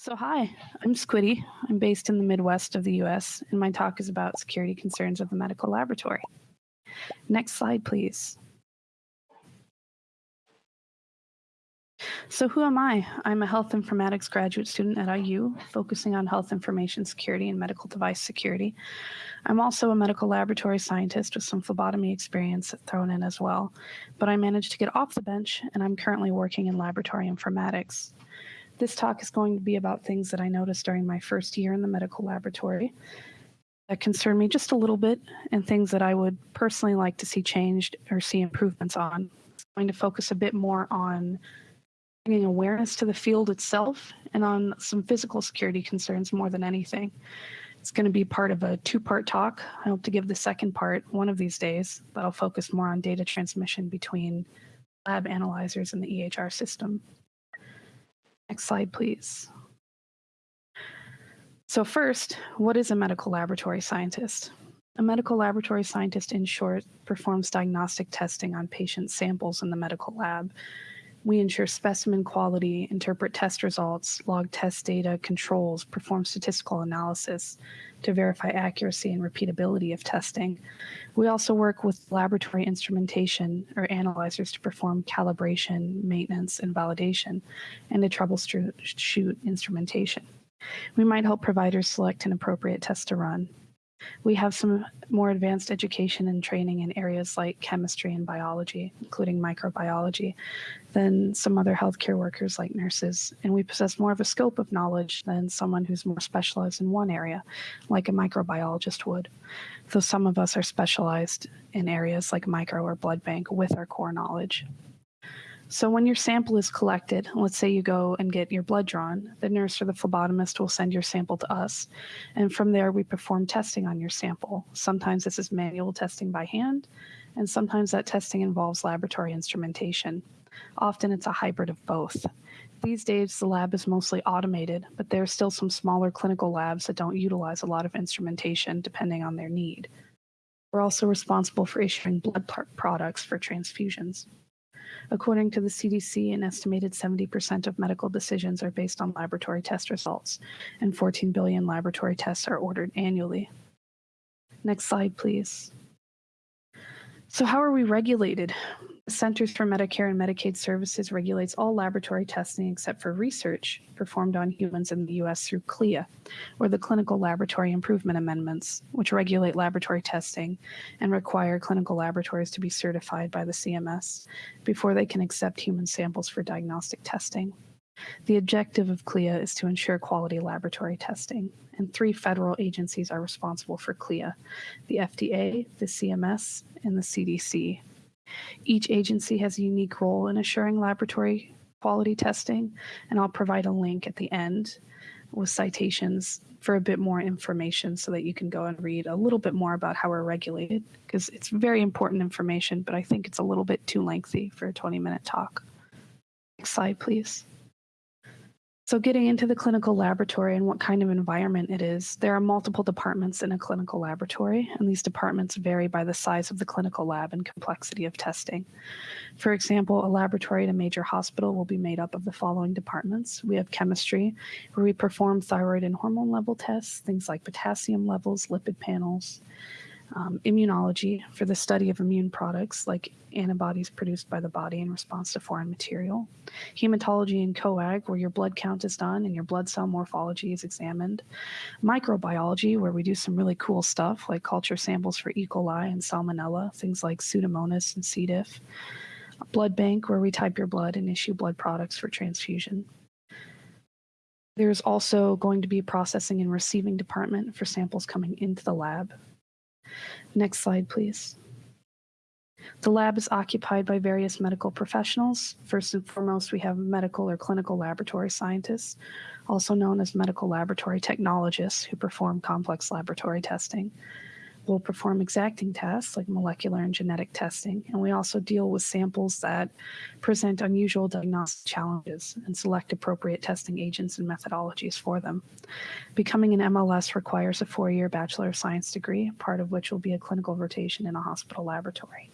So, hi, I'm Squiddy. I'm based in the Midwest of the US, and my talk is about security concerns of the medical laboratory. Next slide, please. So, who am I? I'm a health informatics graduate student at IU, focusing on health information security and medical device security. I'm also a medical laboratory scientist with some phlebotomy experience thrown in as well, but I managed to get off the bench, and I'm currently working in laboratory informatics. This talk is going to be about things that I noticed during my first year in the medical laboratory that concern me just a little bit and things that I would personally like to see changed or see improvements on. I'm going to focus a bit more on bringing awareness to the field itself and on some physical security concerns more than anything. It's going to be part of a two part talk. I hope to give the second part one of these days that'll focus more on data transmission between lab analyzers and the EHR system. Next slide, please. So first, what is a medical laboratory scientist? A medical laboratory scientist, in short, performs diagnostic testing on patient samples in the medical lab. We ensure specimen quality, interpret test results, log test data, controls, perform statistical analysis to verify accuracy and repeatability of testing. We also work with laboratory instrumentation or analyzers to perform calibration, maintenance, and validation, and to troubleshoot instrumentation. We might help providers select an appropriate test to run. We have some more advanced education and training in areas like chemistry and biology, including microbiology, than some other healthcare workers like nurses. And we possess more of a scope of knowledge than someone who's more specialized in one area, like a microbiologist would. Though some of us are specialized in areas like micro or blood bank with our core knowledge. So when your sample is collected, let's say you go and get your blood drawn, the nurse or the phlebotomist will send your sample to us. And from there, we perform testing on your sample. Sometimes this is manual testing by hand, and sometimes that testing involves laboratory instrumentation. Often it's a hybrid of both. These days, the lab is mostly automated, but there are still some smaller clinical labs that don't utilize a lot of instrumentation depending on their need. We're also responsible for issuing blood products for transfusions. According to the CDC, an estimated 70% of medical decisions are based on laboratory test results, and 14 billion laboratory tests are ordered annually. Next slide, please. So, how are we regulated? Centers for Medicare and Medicaid Services regulates all laboratory testing except for research performed on humans in the US through CLIA, or the Clinical Laboratory Improvement Amendments, which regulate laboratory testing and require clinical laboratories to be certified by the CMS before they can accept human samples for diagnostic testing. The objective of CLIA is to ensure quality laboratory testing, and three federal agencies are responsible for CLIA the FDA, the CMS, and the CDC. Each agency has a unique role in assuring laboratory quality testing, and I'll provide a link at the end with citations for a bit more information so that you can go and read a little bit more about how we're regulated because it's very important information, but I think it's a little bit too lengthy for a 20 minute talk. Next slide, please. So, getting into the clinical laboratory and what kind of environment it is, there are multiple departments in a clinical laboratory, and these departments vary by the size of the clinical lab and complexity of testing. For example, a laboratory at a major hospital will be made up of the following departments. We have chemistry, where we perform thyroid and hormone level tests, things like potassium levels, lipid panels, um, immunology for the study of immune products like antibodies produced by the body in response to foreign material, hematology and coag, where your blood count is done and your blood cell morphology is examined, microbiology, where we do some really cool stuff like culture samples for E. coli and salmonella, things like Pseudomonas and C. diff, blood bank, where we type your blood and issue blood products for transfusion. There's also going to be a processing and receiving department for samples coming into the lab. Next slide, please. The lab is occupied by various medical professionals. First and foremost, we have medical or clinical laboratory scientists, also known as medical laboratory technologists, who perform complex laboratory testing will perform exacting tests like molecular and genetic testing, and we also deal with samples that present unusual diagnostic challenges and select appropriate testing agents and methodologies for them. Becoming an MLS requires a four year Bachelor of Science degree, part of which will be a clinical rotation in a hospital laboratory.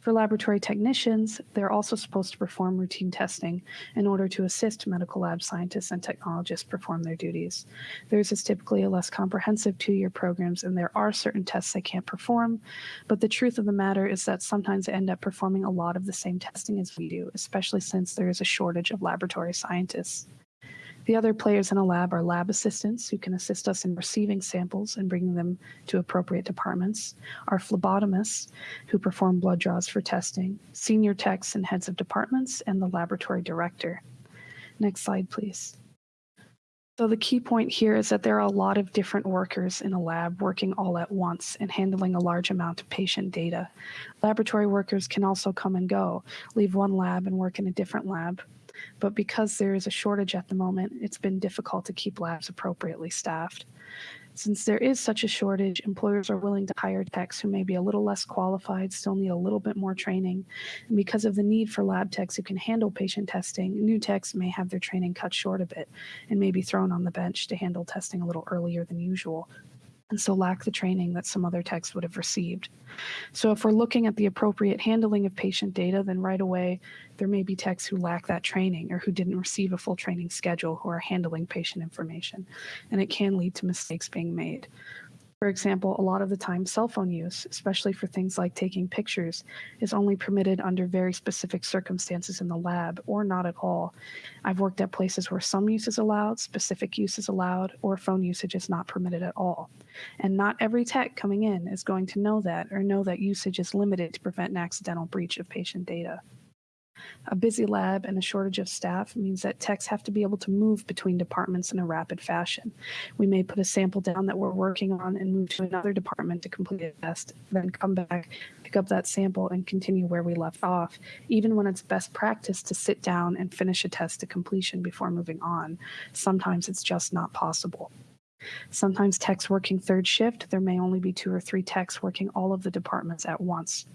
For laboratory technicians, they're also supposed to perform routine testing in order to assist medical lab scientists and technologists perform their duties. Theirs is typically a less comprehensive two-year programs, and there are certain tests they can't perform, but the truth of the matter is that sometimes they end up performing a lot of the same testing as we do, especially since there is a shortage of laboratory scientists. The other players in a lab are lab assistants who can assist us in receiving samples and bringing them to appropriate departments, our phlebotomists who perform blood draws for testing, senior techs and heads of departments, and the laboratory director. Next slide, please. So the key point here is that there are a lot of different workers in a lab working all at once and handling a large amount of patient data. Laboratory workers can also come and go, leave one lab and work in a different lab, but because there is a shortage at the moment, it's been difficult to keep labs appropriately staffed. Since there is such a shortage, employers are willing to hire techs who may be a little less qualified, still need a little bit more training. And because of the need for lab techs who can handle patient testing, new techs may have their training cut short a bit and may be thrown on the bench to handle testing a little earlier than usual and so lack the training that some other techs would have received. So if we're looking at the appropriate handling of patient data, then right away there may be techs who lack that training or who didn't receive a full training schedule who are handling patient information, and it can lead to mistakes being made. For example, a lot of the time cell phone use, especially for things like taking pictures, is only permitted under very specific circumstances in the lab or not at all. I've worked at places where some use is allowed, specific use is allowed, or phone usage is not permitted at all. And not every tech coming in is going to know that or know that usage is limited to prevent an accidental breach of patient data. A busy lab and a shortage of staff means that techs have to be able to move between departments in a rapid fashion. We may put a sample down that we're working on and move to another department to complete a test, then come back, pick up that sample, and continue where we left off, even when it's best practice to sit down and finish a test to completion before moving on. Sometimes it's just not possible. Sometimes techs working third shift, there may only be two or three techs working all of the departments at once.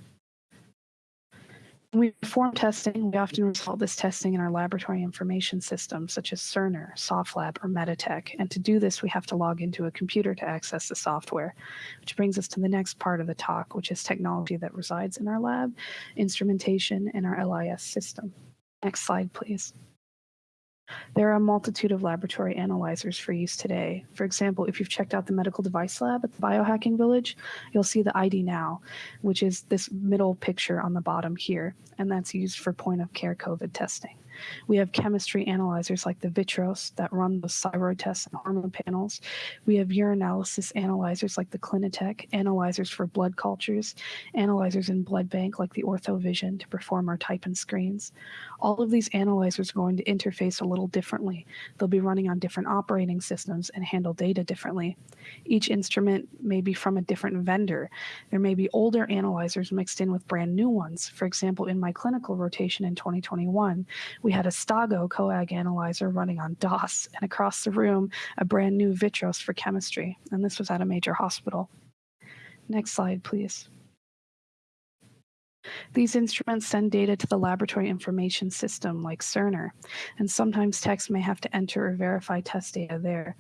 We perform testing, we often result this testing in our laboratory information systems such as Cerner, SoftLab, or Meditech. And to do this, we have to log into a computer to access the software, which brings us to the next part of the talk, which is technology that resides in our lab, instrumentation, and our LIS system. Next slide, please. There are a multitude of laboratory analyzers for use today. For example, if you've checked out the medical device lab at the Biohacking Village, you'll see the ID Now, which is this middle picture on the bottom here, and that's used for point of care COVID testing. We have chemistry analyzers like the Vitros that run the thyroid tests and hormone panels. We have urinalysis analyzers like the Clinitek, analyzers for blood cultures, analyzers in blood bank like the OrthoVision to perform our type and screens. All of these analyzers are going to interface a little differently. They'll be running on different operating systems and handle data differently. Each instrument may be from a different vendor. There may be older analyzers mixed in with brand new ones. For example, in my clinical rotation in 2021, we had a Stago coag analyzer running on DOS, and across the room, a brand new Vitros for chemistry. And this was at a major hospital. Next slide, please. These instruments send data to the laboratory information system like Cerner, and sometimes techs may have to enter or verify test data there.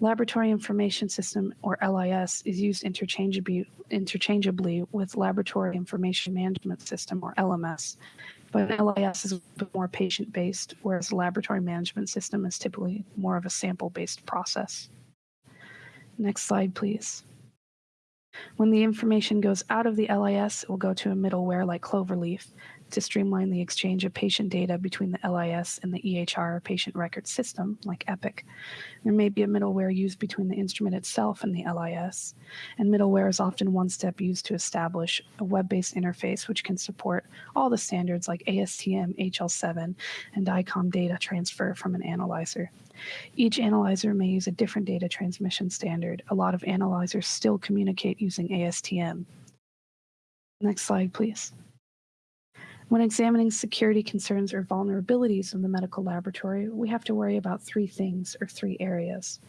Laboratory Information System, or LIS, is used interchangeably, interchangeably with Laboratory Information Management System, or LMS, but LIS is a bit more patient based, whereas the laboratory management system is typically more of a sample based process. Next slide, please. When the information goes out of the LIS, it will go to a middleware like Cloverleaf to streamline the exchange of patient data between the LIS and the EHR patient record system, like Epic. There may be a middleware used between the instrument itself and the LIS, and middleware is often one step used to establish a web based interface which can support all the standards like ASTM, HL7, and DICOM data transfer from an analyzer. Each analyzer may use a different data transmission standard. A lot of analyzers still communicate using ASTM. Next slide, please. When examining security concerns or vulnerabilities in the medical laboratory, we have to worry about three things or three areas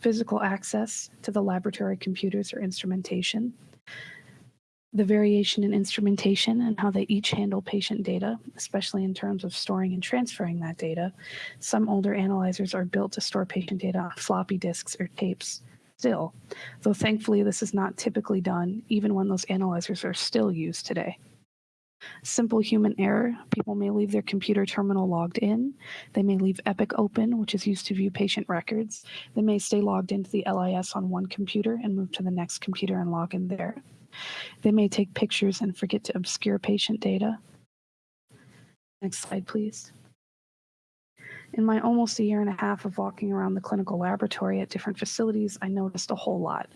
physical access to the laboratory computers or instrumentation, the variation in instrumentation and how they each handle patient data, especially in terms of storing and transferring that data. Some older analyzers are built to store patient data on floppy disks or tapes still, though thankfully this is not typically done even when those analyzers are still used today. Simple human error. People may leave their computer terminal logged in. They may leave Epic open, which is used to view patient records. They may stay logged into the LIS on one computer and move to the next computer and log in there. They may take pictures and forget to obscure patient data. Next slide, please. In my almost a year and a half of walking around the clinical laboratory at different facilities, I noticed a whole lot.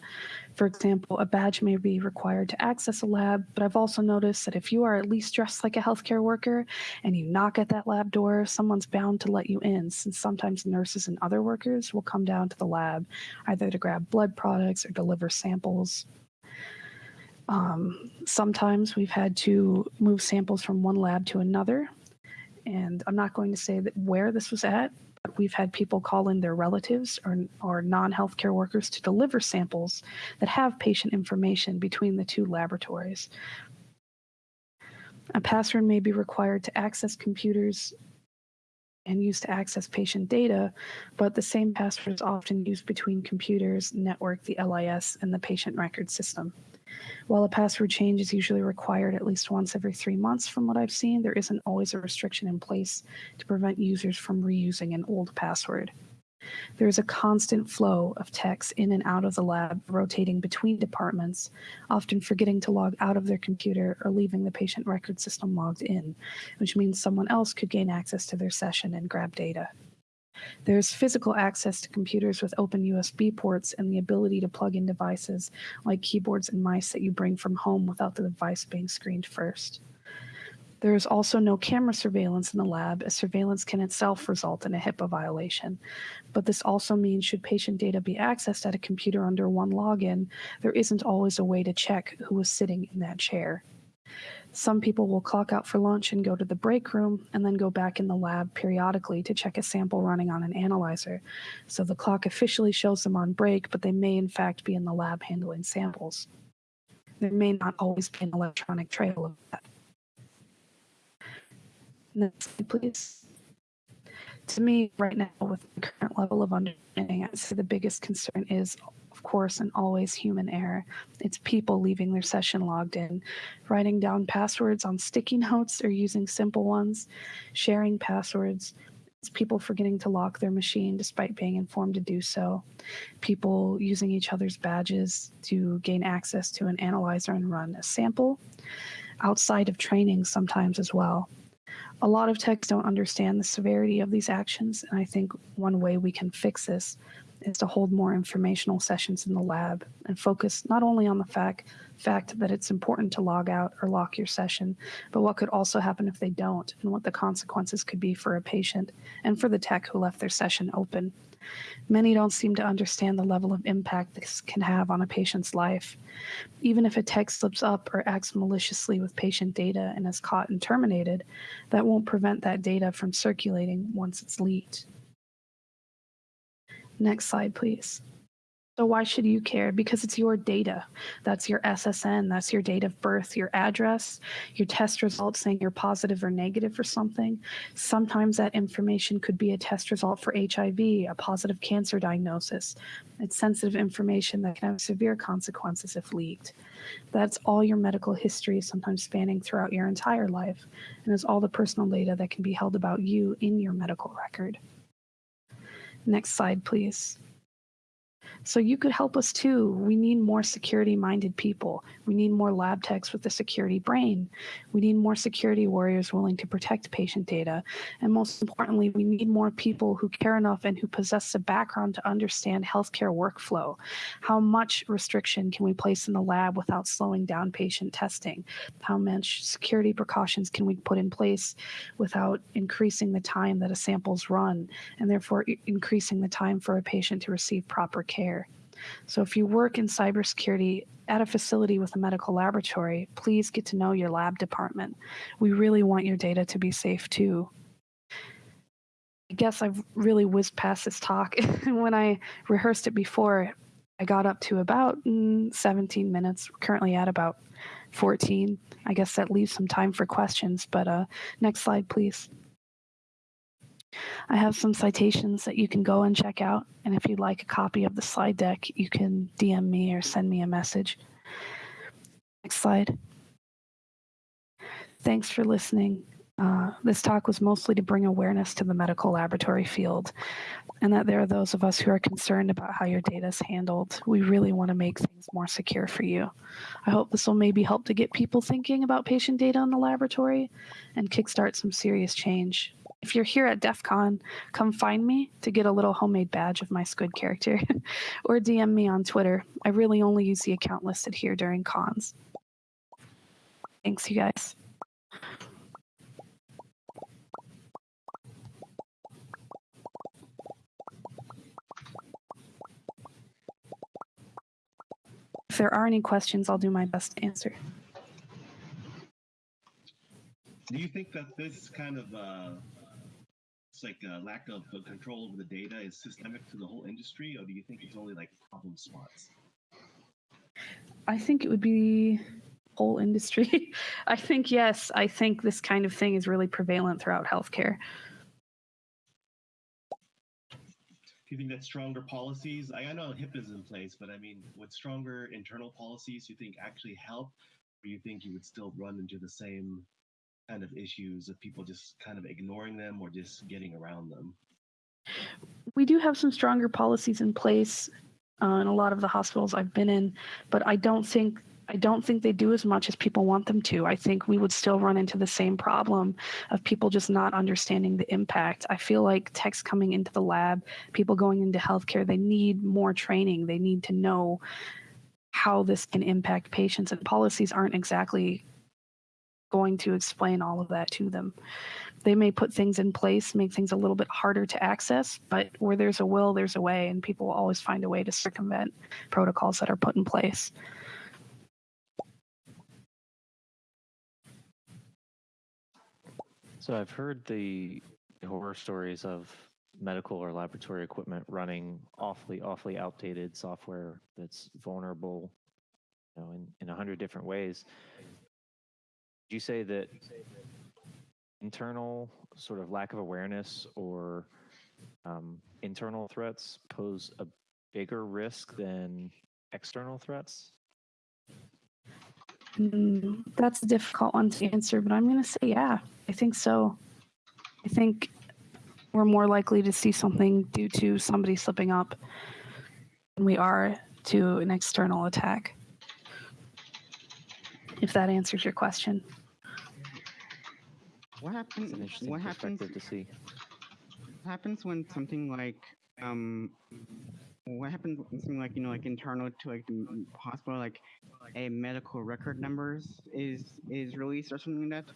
For example, a badge may be required to access a lab, but I've also noticed that if you are at least dressed like a healthcare worker and you knock at that lab door, someone's bound to let you in, since sometimes nurses and other workers will come down to the lab either to grab blood products or deliver samples. Um, sometimes we've had to move samples from one lab to another and I'm not going to say that where this was at, we've had people call in their relatives or, or non healthcare workers to deliver samples that have patient information between the two laboratories. A password may be required to access computers and used to access patient data, but the same password is often used between computers, network, the LIS, and the patient record system. While a password change is usually required at least once every three months, from what I've seen, there isn't always a restriction in place to prevent users from reusing an old password. There is a constant flow of techs in and out of the lab, rotating between departments, often forgetting to log out of their computer or leaving the patient record system logged in, which means someone else could gain access to their session and grab data. There's physical access to computers with open USB ports and the ability to plug in devices like keyboards and mice that you bring from home without the device being screened first. There is also no camera surveillance in the lab, as surveillance can itself result in a HIPAA violation. But this also means should patient data be accessed at a computer under one login, there isn't always a way to check who was sitting in that chair. Some people will clock out for lunch and go to the break room and then go back in the lab periodically to check a sample running on an analyzer. So the clock officially shows them on break, but they may in fact be in the lab handling samples. There may not always be an electronic trail of that. Next slide, please. To me, right now, with the current level of understanding, I'd say the biggest concern is course, and always human error. It's people leaving their session logged in, writing down passwords on sticky notes or using simple ones, sharing passwords. It's people forgetting to lock their machine despite being informed to do so. People using each other's badges to gain access to an analyzer and run a sample. Outside of training, sometimes as well. A lot of techs don't understand the severity of these actions, and I think one way we can fix this is to hold more informational sessions in the lab and focus not only on the fact fact that it's important to log out or lock your session, but what could also happen if they don't and what the consequences could be for a patient and for the tech who left their session open. Many don't seem to understand the level of impact this can have on a patient's life. Even if a tech slips up or acts maliciously with patient data and is caught and terminated, that won't prevent that data from circulating once it's leaked. Next slide, please. So why should you care? Because it's your data. That's your SSN, that's your date of birth, your address, your test results saying you're positive or negative for something. Sometimes that information could be a test result for HIV, a positive cancer diagnosis. It's sensitive information that can have severe consequences if leaked. That's all your medical history, sometimes spanning throughout your entire life, and is all the personal data that can be held about you in your medical record. Next slide, please. So you could help us too. We need more security minded people. We need more lab techs with a security brain. We need more security warriors willing to protect patient data. And most importantly, we need more people who care enough and who possess a background to understand healthcare workflow. How much restriction can we place in the lab without slowing down patient testing? How much security precautions can we put in place without increasing the time that a sample's run and therefore increasing the time for a patient to receive proper care? So if you work in cybersecurity at a facility with a medical laboratory, please get to know your lab department. We really want your data to be safe too. I guess I've really whizzed past this talk. when I rehearsed it before, I got up to about mm, 17 minutes. We're currently at about 14. I guess that leaves some time for questions, but uh, next slide, please. I have some citations that you can go and check out. And if you'd like a copy of the slide deck, you can DM me or send me a message. Next slide. Thanks for listening. Uh, this talk was mostly to bring awareness to the medical laboratory field and that there are those of us who are concerned about how your data is handled. We really want to make things more secure for you. I hope this will maybe help to get people thinking about patient data in the laboratory and kickstart some serious change. If you're here at DEF CON, come find me to get a little homemade badge of my Squid character or DM me on Twitter. I really only use the account listed here during cons. Thanks, you guys. If there are any questions, I'll do my best to answer. Do you think that this kind of uh, like a lack of control over the data is systemic to the whole industry, or do you think it's only like problem spots? I think it would be whole industry. I think yes, I think this kind of thing is really prevalent throughout healthcare. Do you think that stronger policies? I, I know HIPAA is in place, but I mean, would stronger internal policies do you think actually help, or you think you would still run into the same kind of issues of people just kind of ignoring them or just getting around them? We do have some stronger policies in place uh, in a lot of the hospitals I've been in, but I don't think I don't think they do as much as people want them to. I think we would still run into the same problem of people just not understanding the impact. I feel like techs coming into the lab, people going into healthcare, they need more training. They need to know how this can impact patients, and policies aren't exactly going to explain all of that to them. They may put things in place, make things a little bit harder to access, but where there's a will, there's a way, and people will always find a way to circumvent protocols that are put in place. So I've heard the horror stories of medical or laboratory equipment running awfully, awfully outdated software that's vulnerable, you know, in, in a hundred different ways. You say that internal sort of lack of awareness or um, internal threats pose a bigger risk than external threats? Mm, that's a difficult one to answer, but I'm going to say yeah. I think so. I think we're more likely to see something due to somebody slipping up than we are to an external attack. If that answers your question. What happens? an interesting What happens? perspective to see. What happens when something like um, what happens when something like you know like internal to like the hospital like a medical record numbers is is released or something like that?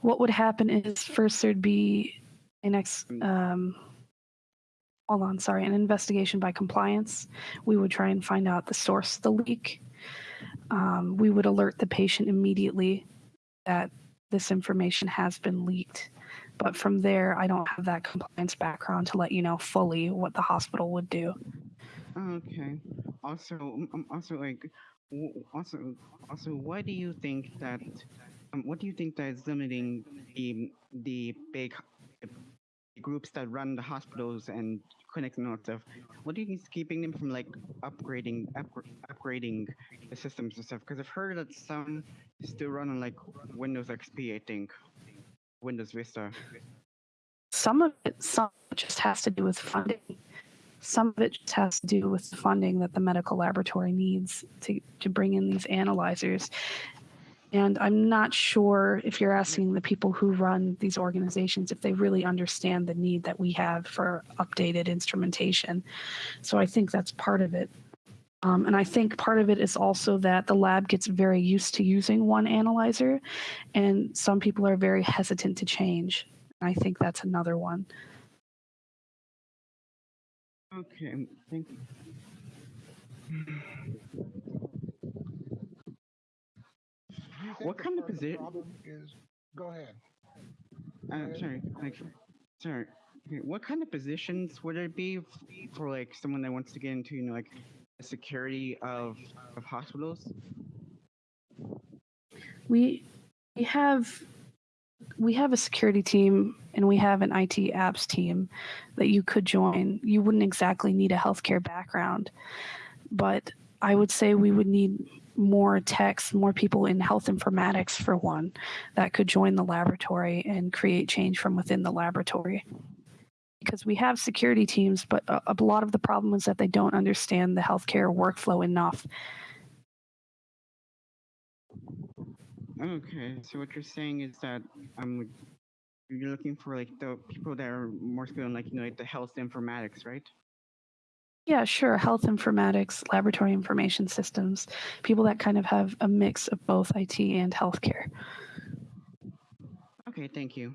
What would happen is first there'd be an ex, um, hold on, sorry, an investigation by compliance. We would try and find out the source of the leak. Um, we would alert the patient immediately that this information has been leaked. But from there, I don't have that compliance background to let you know fully what the hospital would do. Okay. Also, um, um, also like, also, also, why do you think that? Um, what do you think that is limiting the the big groups that run the hospitals and clinics and of? What do you think is keeping them from like upgrading upgr- upgrading the systems and stuff? Because I've heard that some still run on like Windows XP, I think, Windows Vista. Some of it, some just has to do with funding. Some of it just has to do with the funding that the medical laboratory needs to, to bring in these analyzers. And I'm not sure if you're asking the people who run these organizations if they really understand the need that we have for updated instrumentation. So I think that's part of it. Um, and I think part of it is also that the lab gets very used to using one analyzer, and some people are very hesitant to change. I think that's another one. Okay, thank you. Do you think What kind of position the posi- problem is? Go ahead. Uh, sorry, like, sorry. okay, What kind of positions would it be for like someone that wants to get into, you know, like the security of of hospitals? We we have we have a security team and we have an IT apps team that you could join. You wouldn't exactly need a healthcare background, but I would say we would need more techs, more people in health informatics, for one, that could join the laboratory and create change from within the laboratory. Because we have security teams, but a, a lot of the problem is that they don't understand the healthcare workflow enough. Okay, so what you're saying is that um, you're looking for like the people that are more skilled in like you know like the health informatics, right? Yeah, sure. Health informatics, laboratory information systems, people that kind of have a mix of both IT and healthcare. Okay, thank you.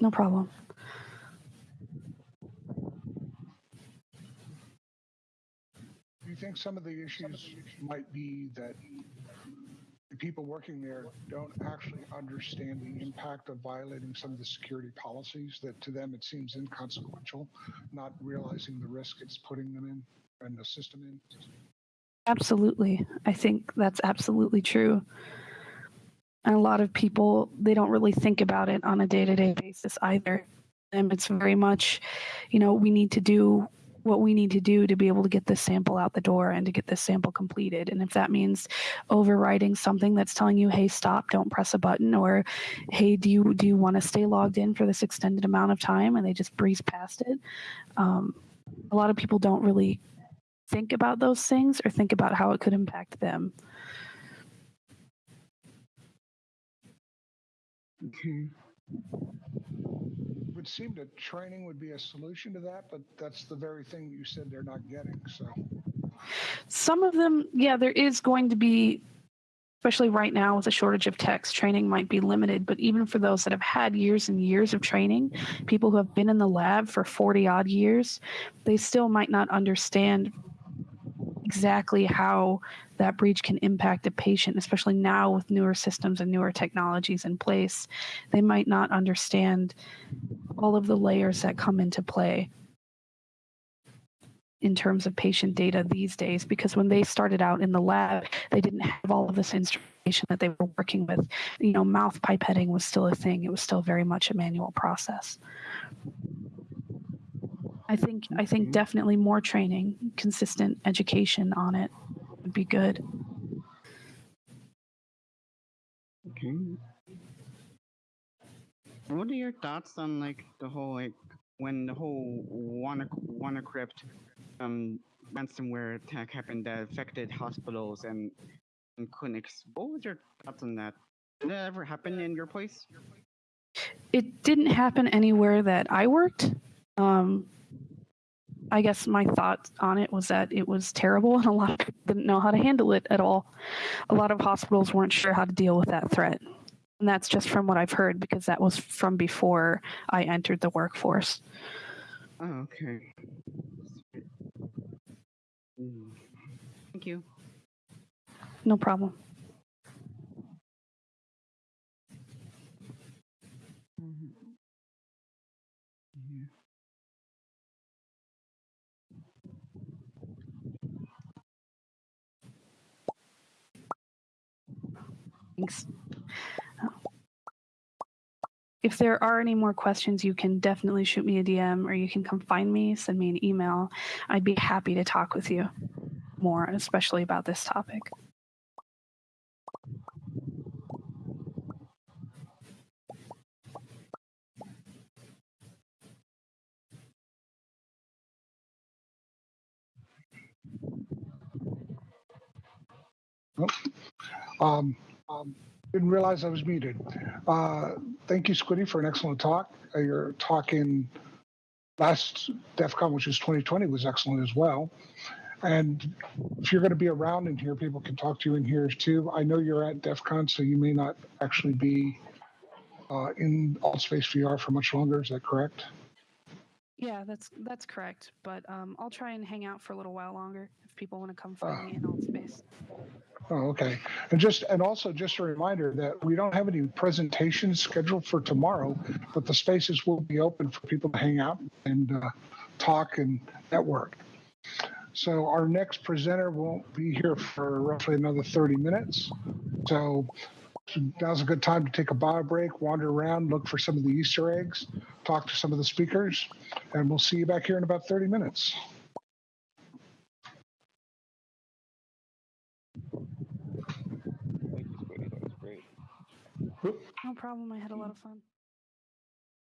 No problem. Do you think some of the issues might be that the people working there don't actually understand the impact of violating some of the security policies that to them it seems inconsequential, not realizing the risk it's putting them in and the system in? Absolutely. I think that's absolutely true. And a lot of people, they don't really think about it on a day to day basis either. And it's very much, you know, we need to do what we need to do to be able to get this sample out the door and to get this sample completed. And if that means overriding something that's telling you, hey, stop, don't press a button, or hey, do you do you want to stay logged in for this extended amount of time? And they just breeze past it. Um, a lot of people don't really think about those things or think about how it could impact them. Okay. Would seem that training would be a solution to that, but that's the very thing you said they're not getting. So Some of them, yeah, there is going to be, especially right now with a shortage of techs, training might be limited. But even for those that have had years and years of training, people who have been in the lab for 40 odd years, they still might not understand exactly how that breach can impact a patient, especially now with newer systems and newer technologies in place. They might not understand all of the layers that come into play in terms of patient data these days because when they started out in the lab they didn't have all of this instrumentation that they were working with. You know mouth pipetting was still a thing. It was still very much a manual process i think i think Mhm. definitely more training consistent education on it would be good Okay. What are your thoughts on like the whole like when the whole Wanna WannaCrypt um ransomware attack happened that affected hospitals and, and clinics? What was your thoughts on that? Did that ever happen in your place? it didn't happen anywhere that I worked. Um, I guess my thought on it was that it was terrible and a lot of people didn't know how to handle it at all. A lot of hospitals weren't sure how to deal with that threat. And that's just from what I've heard because that was from before I entered the workforce. Oh, okay. Thank you. No problem. Thanks. If there are any more questions, you can definitely shoot me a DM or you can come find me, send me an email. I'd be happy to talk with you more, especially about this topic. um, um, didn't realize I was muted. Uh, thank you, Squiddy, for an excellent talk. Uh, your talk in last DEF CON, which was 2020, was excellent as well. And if you're going to be around in here, people can talk to you in here too. I know you're at DEF CON, so you may not actually be uh, in AltSpace VR for much longer. Is that correct? Yeah, that's that's correct. But um, I'll try and hang out for a little while longer if people want to come find me in alt space. Oh, okay. And just and also just a reminder that we don't have any presentations scheduled for tomorrow, but the spaces will be open for people to hang out and uh, talk and network. So our next presenter won't be here for roughly another 30 minutes. So now's a good time to take a bio break, wander around, look for some of the Easter eggs, talk to some of the speakers, and we'll see you back here in about 30 minutes. No problem. I had a lot of fun.